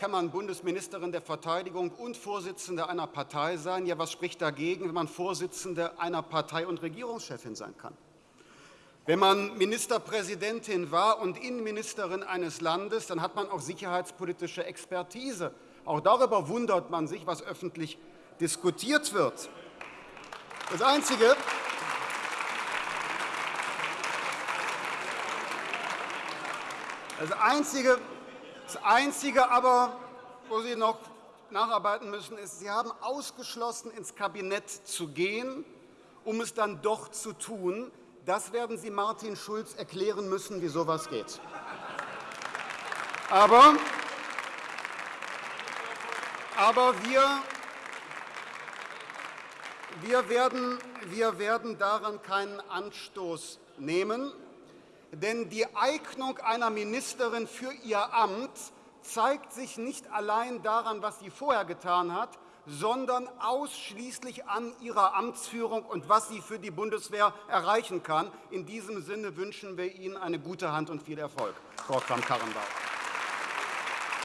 kann man Bundesministerin der Verteidigung und Vorsitzende einer Partei sein. Ja, was spricht dagegen, wenn man Vorsitzende einer Partei und Regierungschefin sein kann? Wenn man Ministerpräsidentin war und Innenministerin eines Landes, dann hat man auch sicherheitspolitische Expertise. Auch darüber wundert man sich, was öffentlich diskutiert wird. Das Einzige, das Einzige, das Einzige aber, wo Sie noch nacharbeiten müssen, ist, Sie haben ausgeschlossen, ins Kabinett zu gehen, um es dann doch zu tun. Das werden Sie Martin Schulz erklären müssen, wie so etwas geht. Aber, aber wir, wir, werden, wir werden daran keinen Anstoß nehmen. Denn die Eignung einer Ministerin für ihr Amt zeigt sich nicht allein daran, was sie vorher getan hat, sondern ausschließlich an ihrer Amtsführung und was sie für die Bundeswehr erreichen kann. In diesem Sinne wünschen wir Ihnen eine gute Hand und viel Erfolg, Frau Kramp-Karrenbauer.